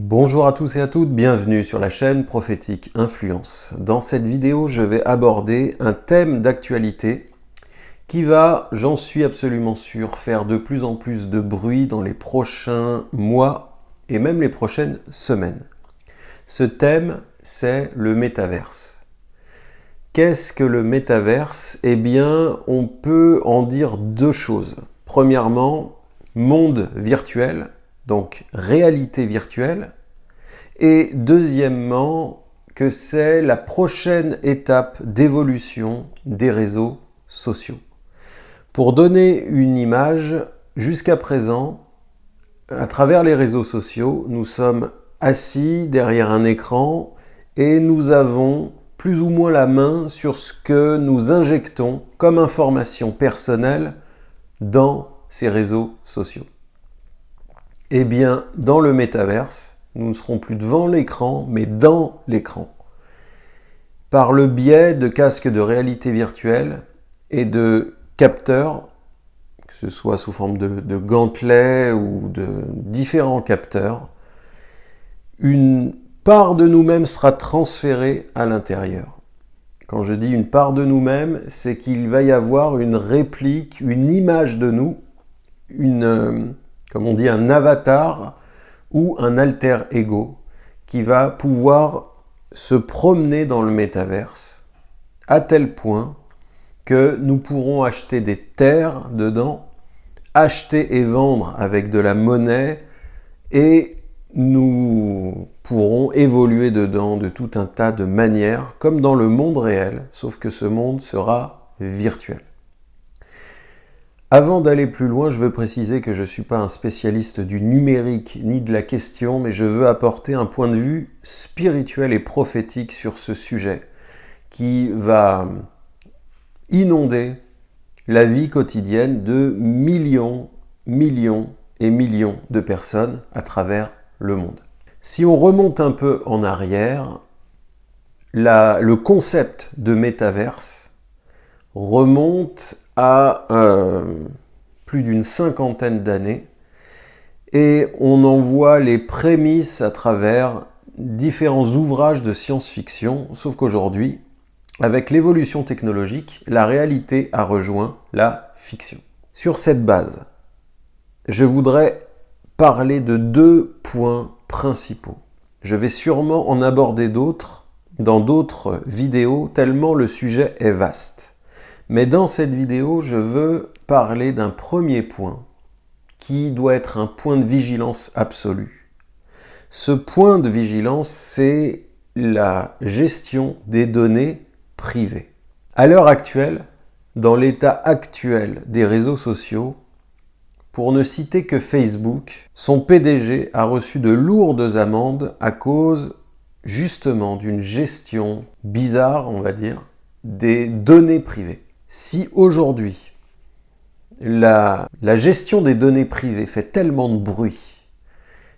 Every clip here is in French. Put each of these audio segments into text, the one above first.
Bonjour à tous et à toutes, bienvenue sur la chaîne Prophétique Influence. Dans cette vidéo, je vais aborder un thème d'actualité qui va, j'en suis absolument sûr, faire de plus en plus de bruit dans les prochains mois et même les prochaines semaines. Ce thème, c'est le métaverse. Qu'est-ce que le métaverse? Eh bien, on peut en dire deux choses. Premièrement, monde virtuel, donc réalité virtuelle, et deuxièmement, que c'est la prochaine étape d'évolution des réseaux sociaux. Pour donner une image, jusqu'à présent, à travers les réseaux sociaux, nous sommes assis derrière un écran et nous avons plus ou moins la main sur ce que nous injectons comme information personnelle dans ces réseaux sociaux. Eh bien, dans le métaverse, nous ne serons plus devant l'écran, mais dans l'écran. Par le biais de casques de réalité virtuelle et de capteurs, que ce soit sous forme de, de gantelets ou de différents capteurs, une part de nous-mêmes sera transférée à l'intérieur. Quand je dis une part de nous-mêmes, c'est qu'il va y avoir une réplique, une image de nous, une, euh, comme on dit, un avatar ou un alter ego qui va pouvoir se promener dans le métaverse à tel point que nous pourrons acheter des terres dedans, acheter et vendre avec de la monnaie et nous pourrons évoluer dedans de tout un tas de manières comme dans le monde réel, sauf que ce monde sera virtuel. Avant d'aller plus loin, je veux préciser que je ne suis pas un spécialiste du numérique ni de la question, mais je veux apporter un point de vue spirituel et prophétique sur ce sujet qui va inonder la vie quotidienne de millions, millions et millions de personnes à travers le monde. Si on remonte un peu en arrière, le concept de métaverse remonte euh, plus d'une cinquantaine d'années et on en voit les prémices à travers différents ouvrages de science-fiction, sauf qu'aujourd'hui, avec l'évolution technologique, la réalité a rejoint la fiction. Sur cette base, je voudrais parler de deux points principaux. Je vais sûrement en aborder d'autres dans d'autres vidéos, tellement le sujet est vaste. Mais dans cette vidéo, je veux parler d'un premier point qui doit être un point de vigilance absolu. Ce point de vigilance, c'est la gestion des données privées. À l'heure actuelle, dans l'état actuel des réseaux sociaux, pour ne citer que Facebook, son PDG a reçu de lourdes amendes à cause justement d'une gestion bizarre, on va dire, des données privées. Si aujourd'hui, la, gestion des données privées fait tellement de bruit,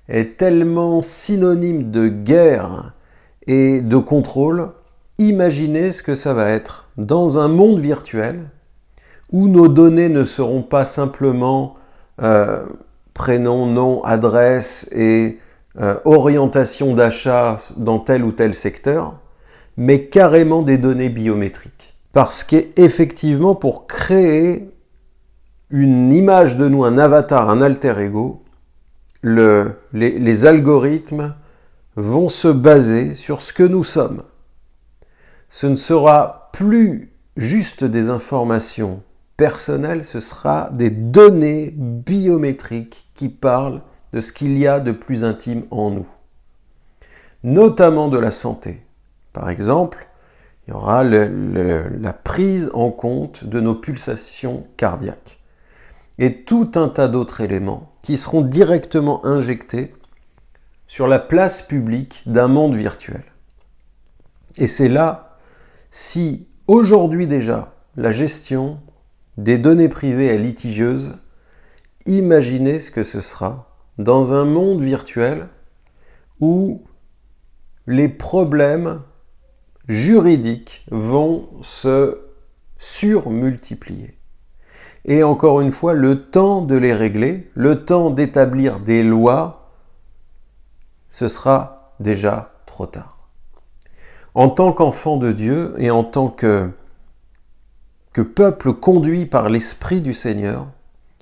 est tellement synonyme de guerre et de contrôle, imaginez ce que ça va être dans un monde virtuel où nos données ne seront pas simplement euh, prénom, nom, adresse et euh, orientation d'achat dans tel ou tel secteur, mais carrément des données biométriques. Parce qu'effectivement, pour créer une image de nous, un avatar, un alter ego, le, les, les algorithmes vont se baser sur ce que nous sommes. Ce ne sera plus juste des informations personnelles, ce sera des données biométriques qui parlent de ce qu'il y a de plus intime en nous, notamment de la santé. Par exemple, il y aura la prise en compte de nos pulsations cardiaques et tout un tas d'autres éléments qui seront directement injectés sur la place publique d'un monde virtuel. Et c'est là, si aujourd'hui déjà la gestion des données privées est litigieuse, imaginez ce que ce sera dans un monde virtuel où les problèmes juridiques vont se surmultiplier. Et encore une fois, le temps de les régler, le temps d'établir des lois ce sera déjà trop tard. En tant qu'enfant de Dieu et en tant que, que peuple conduit par l'Esprit du Seigneur,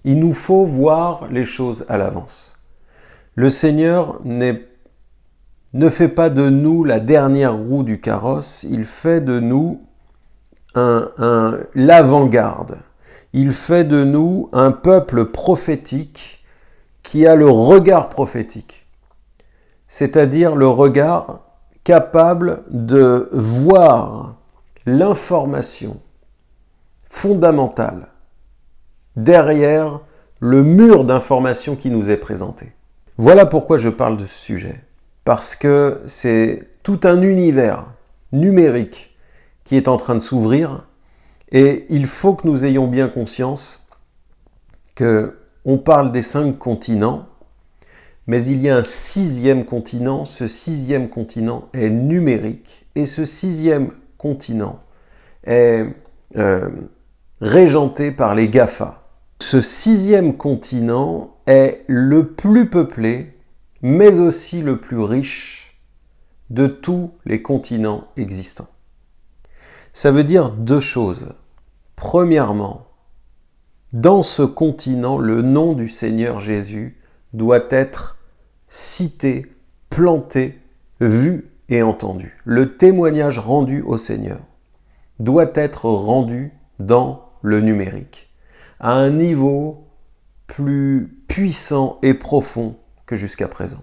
il nous faut voir les choses à l'avance. Le Seigneur ne fait pas de nous la dernière roue du carrosse, il fait de nous un, l'avant-garde. Il fait de nous un peuple prophétique qui a le regard prophétique, c'est-à-dire le regard capable de voir l'information fondamentale derrière le mur d'information qui nous est présenté. Voilà pourquoi je parle de ce sujet. Parce que c'est tout un univers numérique qui est en train de s'ouvrir et il faut que nous ayons bien conscience que on parle des cinq continents, mais il y a un sixième continent. Ce sixième continent est numérique et ce sixième continent est euh, régenté par les GAFA. Ce sixième continent est le plus peuplé, mais aussi le plus riche de tous les continents existants. Ça veut dire deux choses. Premièrement, dans ce continent, le nom du Seigneur Jésus doit être cité, planté, vu et entendu. Le témoignage rendu au Seigneur doit être rendu dans le numérique, à un niveau plus puissant et profond que jusqu'à présent.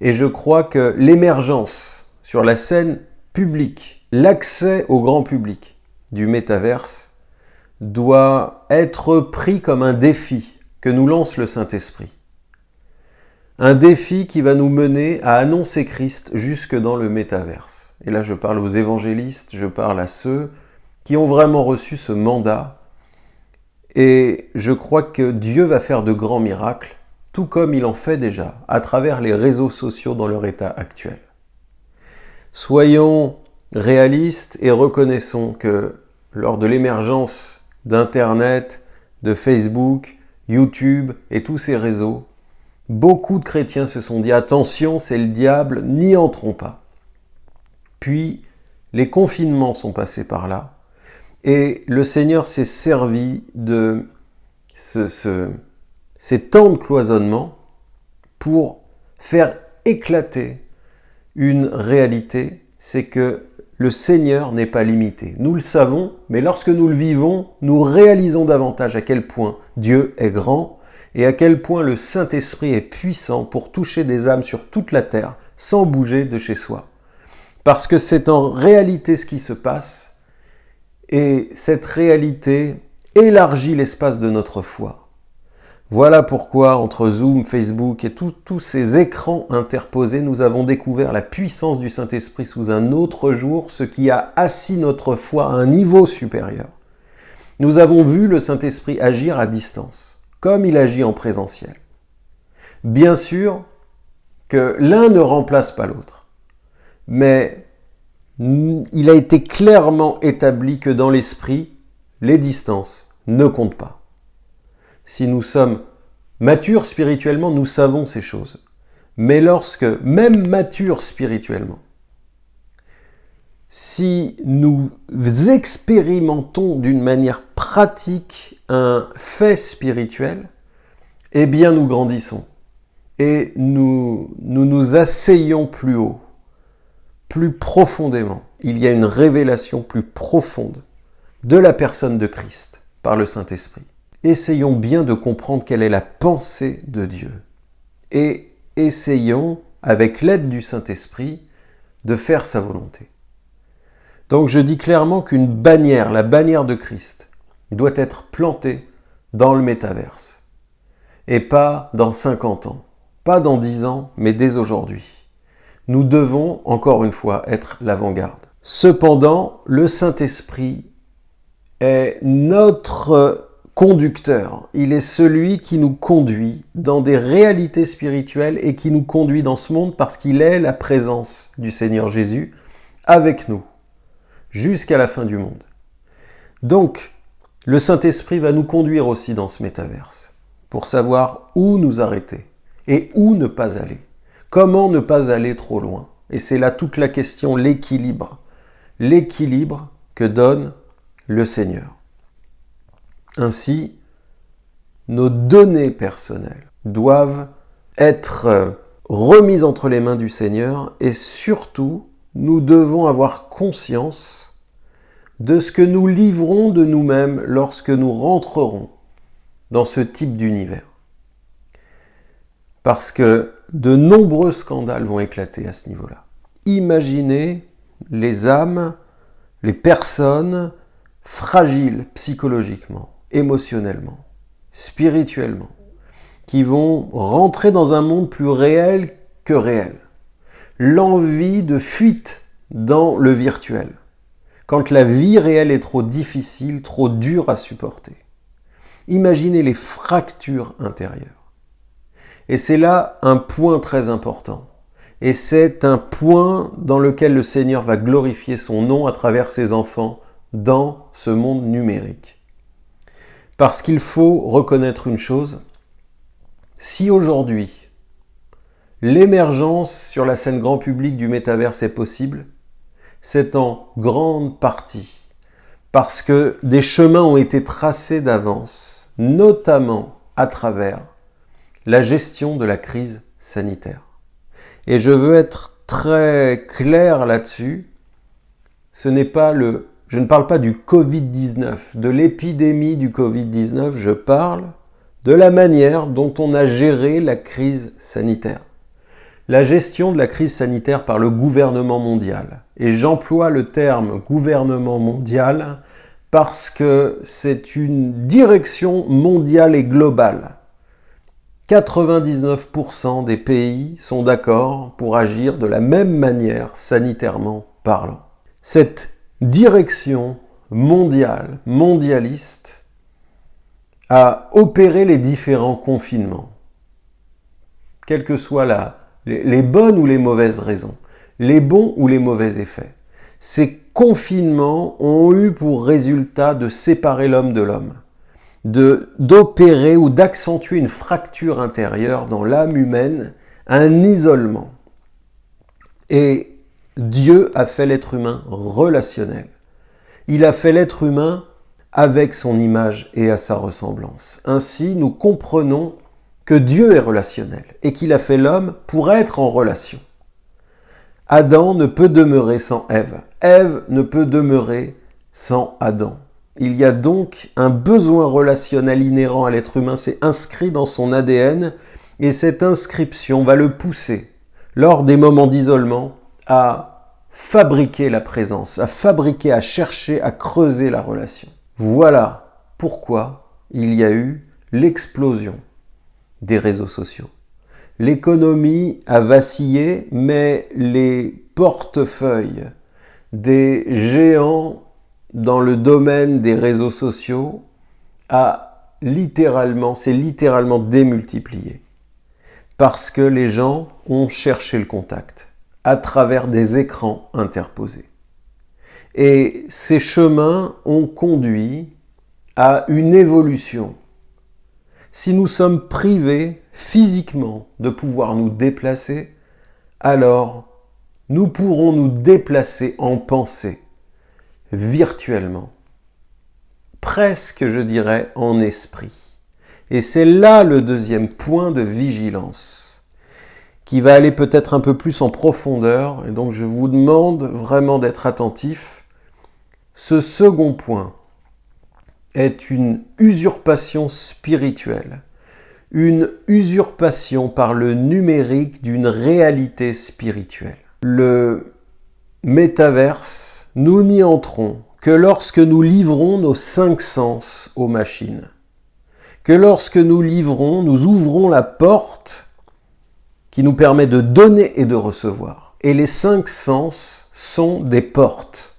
Et je crois que l'émergence sur la scène publique, l'accès au grand public du métaverse doit être pris comme un défi que nous lance le Saint-Esprit. Un défi qui va nous mener à annoncer Christ jusque dans le métaverse. Et là, je parle aux évangélistes, je parle à ceux qui ont vraiment reçu ce mandat. Et je crois que Dieu va faire de grands miracles, tout comme il en fait déjà, à travers les réseaux sociaux dans leur état actuel. Soyons réalistes et reconnaissons que lors de l'émergence d'Internet, de Facebook, YouTube et tous ces réseaux, beaucoup de chrétiens se sont dit « Attention, c'est le diable, n'y entrons pas ». Puis, les confinements sont passés par là, et le Seigneur s'est servi de ces temps de cloisonnement pour faire éclater une réalité, c'est que le Seigneur n'est pas limité. Nous le savons, mais lorsque nous le vivons, nous réalisons davantage à quel point Dieu est grand et à quel point le Saint-Esprit est puissant pour toucher des âmes sur toute la terre sans bouger de chez soi. Parce que c'est en réalité ce qui se passe et cette réalité élargit l'espace de notre foi. Voilà pourquoi, entre Zoom, Facebook et tous ces écrans interposés, nous avons découvert la puissance du Saint-Esprit sous un autre jour, ce qui a assis notre foi à un niveau supérieur. Nous avons vu le Saint-Esprit agir à distance, comme il agit en présentiel. Bien sûr que l'un ne remplace pas l'autre, mais il a été clairement établi que dans l'esprit, les distances ne comptent pas. Si nous sommes matures spirituellement, nous savons ces choses. Mais lorsque, même matures spirituellement, si nous expérimentons d'une manière pratique un fait spirituel, eh bien nous grandissons et nous nous, nous asseyons plus haut, plus profondément. Il y a une révélation plus profonde de la personne de Christ par le Saint-Esprit essayons bien de comprendre quelle est la pensée de Dieu. Et essayons, avec l'aide du Saint-Esprit, de faire sa volonté. Donc je dis clairement qu'une bannière, la bannière de Christ, doit être plantée dans le métaverse. Et pas dans 50 ans, pas dans 10 ans, mais dès aujourd'hui. Nous devons, encore une fois, être l'avant-garde. Cependant, le Saint-Esprit est notre Il est celui qui nous conduit dans des réalités spirituelles et qui nous conduit dans ce monde parce qu'il est la présence du Seigneur Jésus avec nous jusqu'à la fin du monde. Donc, le Saint-Esprit va nous conduire aussi dans ce métaverse pour savoir où nous arrêter et où ne pas aller. Comment ne pas aller trop loin? Et c'est là toute la question, l'équilibre. L'équilibre que donne le Seigneur. Ainsi, nos données personnelles doivent être remises entre les mains du Seigneur et surtout, nous devons avoir conscience de ce que nous livrons de nous-mêmes lorsque nous rentrerons dans ce type d'univers. Parce que de nombreux scandales vont éclater à ce niveau-là. Imaginez les âmes, les personnes fragiles psychologiquement, émotionnellement, spirituellement, qui vont rentrer dans un monde plus réel que réel. L'envie de fuite dans le virtuel, quand la vie réelle est trop difficile, trop dure à supporter. Imaginez les fractures intérieures. Et c'est là un point très important. Et c'est un point dans lequel le Seigneur va glorifier son nom à travers ses enfants dans ce monde numérique. Parce qu'il faut reconnaître une chose, si aujourd'hui l'émergence sur la scène grand public du métaverse est possible, c'est en grande partie parce que des chemins ont été tracés d'avance, notamment à travers la gestion de la crise sanitaire. Et je veux être très clair là-dessus, ce n'est pas le... Je ne parle pas du Covid-19, de l'épidémie du Covid-19, je parle de la manière dont on a géré la crise sanitaire. La gestion de la crise sanitaire par le gouvernement mondial. Et j'emploie le terme gouvernement mondial parce que c'est une direction mondiale et globale. 99% des pays sont d'accord pour agir de la même manière sanitairement parlant. Cette direction mondiale, mondialiste, a opéré les différents confinements, quelles que soient les bonnes ou les mauvaises raisons, les bons ou les mauvais effets. Ces confinements ont eu pour résultat de séparer l'homme de l'homme, d'opérer ou d'accentuer une fracture intérieure dans l'âme humaine, un isolement. Et Dieu a fait l'être humain relationnel. Il a fait l'être humain avec son image et à sa ressemblance. Ainsi, nous comprenons que Dieu est relationnel et qu'il a fait l'homme pour être en relation. Adam ne peut demeurer sans Ève. Ève ne peut demeurer sans Adam. Il y a donc un besoin relationnel inhérent à l'être humain, c'est inscrit dans son ADN, et cette inscription va le pousser, lors des moments d'isolement, à fabriquer la présence, à fabriquer, à chercher, à creuser la relation. Voilà pourquoi il y a eu l'explosion des réseaux sociaux. L'économie a vacillé, mais les portefeuilles des géants dans le domaine des réseaux sociaux a littéralement, s'est littéralement démultiplié. Parce que les gens ont cherché le contact à travers des écrans interposés. Et ces chemins ont conduit à une évolution. Si nous sommes privés physiquement de pouvoir nous déplacer, alors nous pourrons nous déplacer en pensée virtuellement, presque je dirais en esprit. Et c'est là le deuxième point de vigilance, qui va aller peut-être un peu plus en profondeur, et donc je vous demande vraiment d'être attentif. Ce second point est une usurpation spirituelle, une usurpation par le numérique d'une réalité spirituelle. Le métaverse, nous n'y entrons que lorsque nous livrons nos cinq sens aux machines. Que lorsque nous livrons, nous ouvrons la porte qui nous permet de donner et de recevoir. Et les cinq sens sont des portes.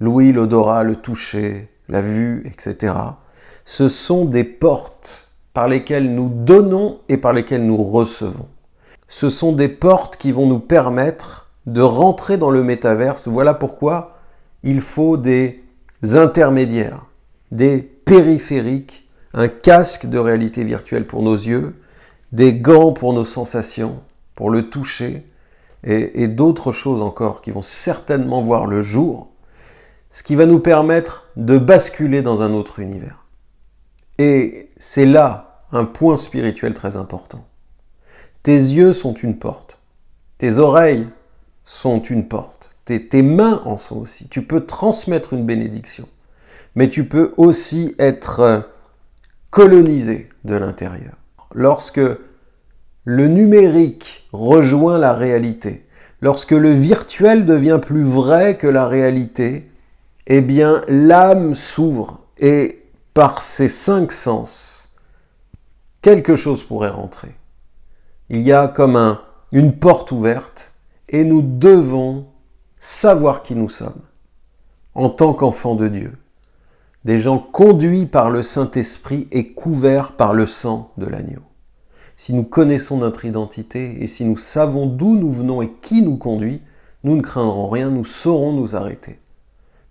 L'ouïe, l'odorat, le toucher, la vue, etc. Ce sont des portes par lesquelles nous donnons et par lesquelles nous recevons. Ce sont des portes qui vont nous permettre de rentrer dans le métaverse. Voilà pourquoi il faut des intermédiaires, des périphériques, un casque de réalité virtuelle pour nos yeux, des gants pour nos sensations, pour le toucher, et, d'autres choses encore qui vont certainement voir le jour, ce qui va nous permettre de basculer dans un autre univers. Et c'est là un point spirituel très important. Tes yeux sont une porte, tes oreilles sont une porte, tes, mains en sont aussi. Tu peux transmettre une bénédiction, mais tu peux aussi être colonisé de l'intérieur. Lorsque le numérique rejoint la réalité, lorsque le virtuel devient plus vrai que la réalité, eh bien l'âme s'ouvre et par ses cinq sens, quelque chose pourrait rentrer. Il y a comme un, une porte ouverte et nous devons savoir qui nous sommes en tant qu'enfants de Dieu. Des gens conduits par le Saint-Esprit et couverts par le sang de l'agneau si nous connaissons notre identité et si nous savons d'où nous venons et qui nous conduit, nous ne craindrons rien, nous saurons nous arrêter.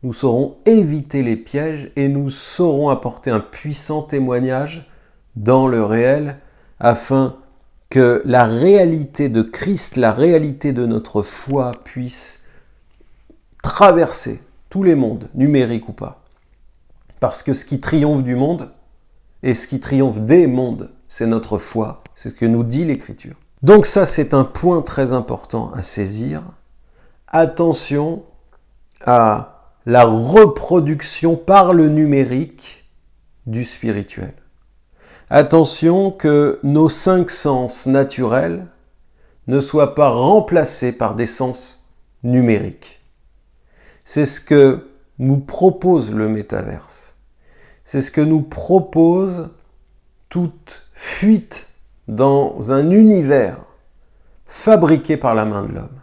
Nous saurons éviter les pièges et nous saurons apporter un puissant témoignage dans le réel afin que la réalité de Christ, la réalité de notre foi puisse traverser tous les mondes, numériques ou pas. Parce que ce qui triomphe du monde et ce qui triomphe des mondes, c'est notre foi, c'est ce que nous dit l'Écriture. Donc ça, c'est un point très important à saisir. Attention à la reproduction par le numérique du spirituel. Attention que nos cinq sens naturels ne soient pas remplacés par des sens numériques. C'est ce que nous propose le métaverse. C'est ce que nous propose toute fuite dans un univers fabriqué par la main de l'homme.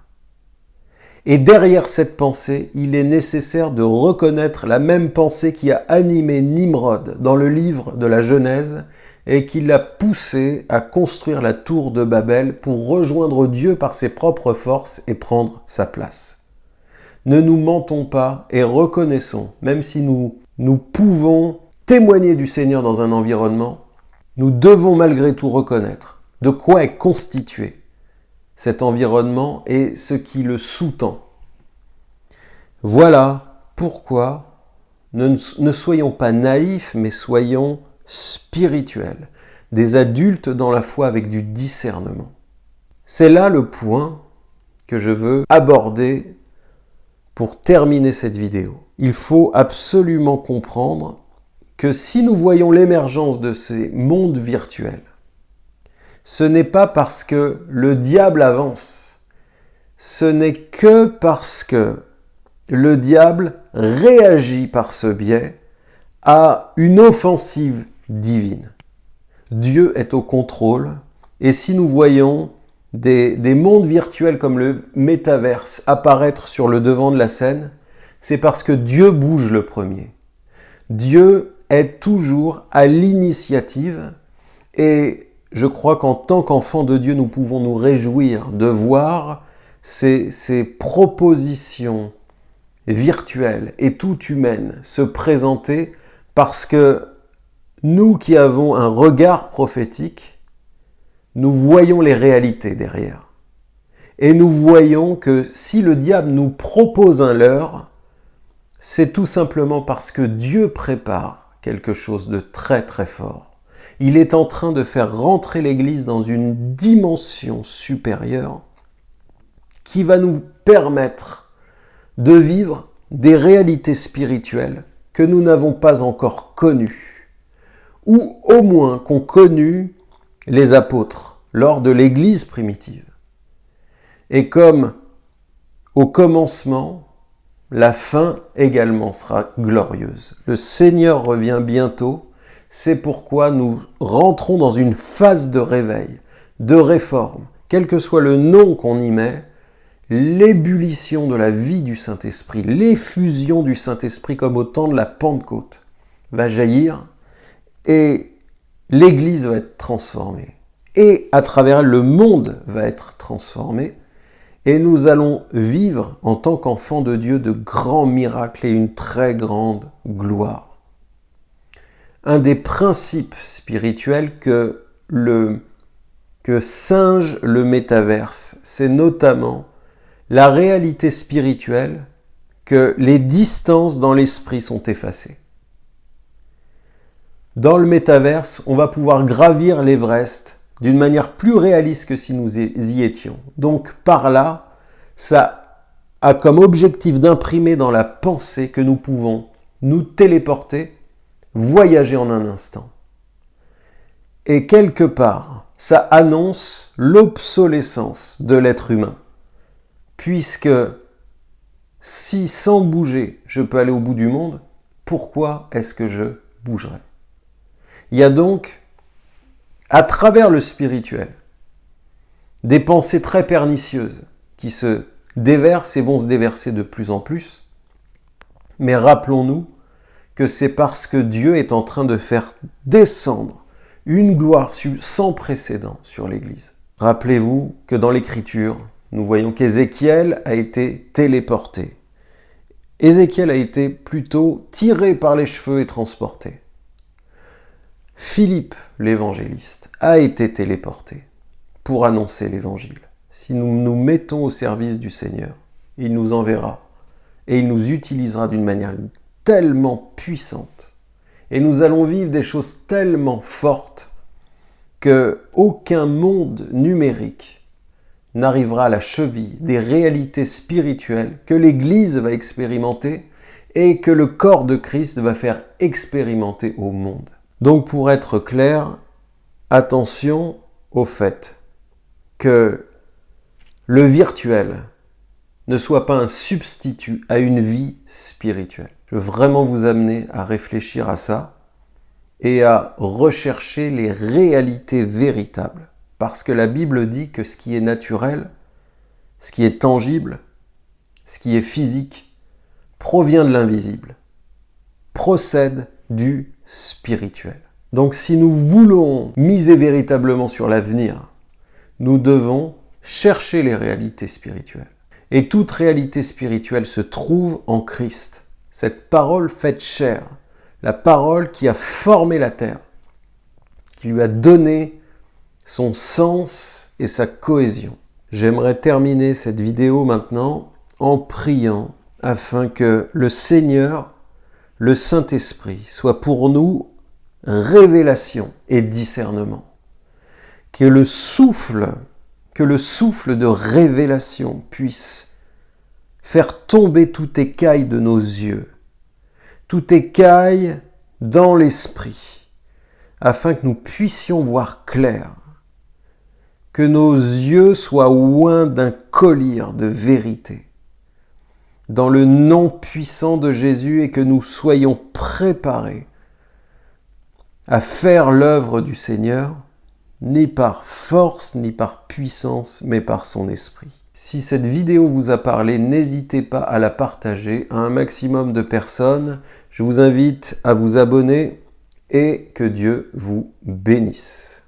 Et derrière cette pensée, il est nécessaire de reconnaître la même pensée qui a animé Nimrod dans le livre de la Genèse et qui l'a poussé à construire la tour de Babel pour rejoindre Dieu par ses propres forces et prendre sa place. Ne nous mentons pas et reconnaissons, même si nous, nous pouvons témoigner du Seigneur dans un environnement, nous devons malgré tout reconnaître de quoi est constitué cet environnement et ce qui le sous-tend. Voilà pourquoi ne, ne soyons pas naïfs, mais soyons spirituels, des adultes dans la foi avec du discernement. C'est là le point que je veux aborder pour terminer cette vidéo. Il faut absolument comprendre que si nous voyons l'émergence de ces mondes virtuels, ce n'est pas parce que le diable avance, ce n'est que parce que le diable réagit par ce biais à une offensive divine. Dieu est au contrôle, et si nous voyons des, des, mondes virtuels comme le métaverse apparaître sur le devant de la scène, c'est parce que Dieu bouge le premier. Dieu est toujours à l'initiative et je crois qu'en tant qu'enfants de Dieu, nous pouvons nous réjouir de voir ces, ces propositions virtuelles et tout humaines se présenter parce que nous qui avons un regard prophétique, nous voyons les réalités derrière. Et nous voyons que si le diable nous propose un leurre, c'est tout simplement parce que Dieu prépare quelque chose de très très fort. Il est en train de faire rentrer l'Église dans une dimension supérieure qui va nous permettre de vivre des réalités spirituelles que nous n'avons pas encore connues, ou au moins qu'ont connues les apôtres lors de l'Église primitive. Et comme au commencement, la fin également sera glorieuse. Le Seigneur revient bientôt, c'est pourquoi nous rentrons dans une phase de réveil, de réforme, quel que soit le nom qu'on y met, l'ébullition de la vie du Saint-Esprit, l'effusion du Saint-Esprit comme au temps de la Pentecôte va jaillir et l'Église va être transformée. Et à travers elle, le monde va être transformé et nous allons vivre en tant qu'enfants de Dieu de grands miracles et une très grande gloire. Un des principes spirituels que le que singe le métaverse, c'est notamment la réalité spirituelle que les distances dans l'esprit sont effacées. Dans le métaverse, on va pouvoir gravir l'Everest d'une manière plus réaliste que si nous y étions. Donc par là, ça a comme objectif d'imprimer dans la pensée que nous pouvons nous téléporter, voyager en un instant. Et quelque part, ça annonce l'obsolescence de l'être humain. Puisque si sans bouger, je peux aller au bout du monde, pourquoi est-ce que je bougerai Il y a donc, à travers le spirituel, des pensées très pernicieuses qui se déversent et vont se déverser de plus en plus. Mais rappelons-nous que c'est parce que Dieu est en train de faire descendre une gloire sans précédent sur l'Église. Rappelez-vous que dans l'Écriture, nous voyons qu'Ézéchiel a été téléporté. Ézéchiel a été plutôt tiré par les cheveux et transporté. Philippe, l'évangéliste, a été téléporté pour annoncer l'évangile. Si nous nous mettons au service du Seigneur, il nous enverra et il nous utilisera d'une manière tellement puissante. Et nous allons vivre des choses tellement fortes que aucun monde numérique n'arrivera à la cheville des réalités spirituelles que l'Église va expérimenter et que le corps de Christ va faire expérimenter au monde. Donc pour être clair, attention au fait que le virtuel ne soit pas un substitut à une vie spirituelle. Je veux vraiment vous amener à réfléchir à ça et à rechercher les réalités véritables parce que la Bible dit que ce qui est naturel, ce qui est tangible, ce qui est physique, provient de l'invisible, procède du spirituel. Donc si nous voulons miser véritablement sur l'avenir, nous devons chercher les réalités spirituelles. Et toute réalité spirituelle se trouve en Christ. Cette parole faite chair, la parole qui a formé la terre, qui lui a donné son sens et sa cohésion. J'aimerais terminer cette vidéo maintenant en priant afin que le Seigneur, le Saint-Esprit, soit pour nous révélation et discernement. Que le souffle, que le souffle de révélation puisse faire tomber tout écaille de nos yeux, tout écaille dans l'esprit, afin que nous puissions voir clair que nos yeux soient oints d'un collier de vérité. Dans le nom puissant de Jésus et que nous soyons préparés à faire l'œuvre du Seigneur, ni par force, ni par puissance, mais par son esprit. Si cette vidéo vous a parlé, n'hésitez pas à la partager à un maximum de personnes. Je vous invite à vous abonner et que Dieu vous bénisse.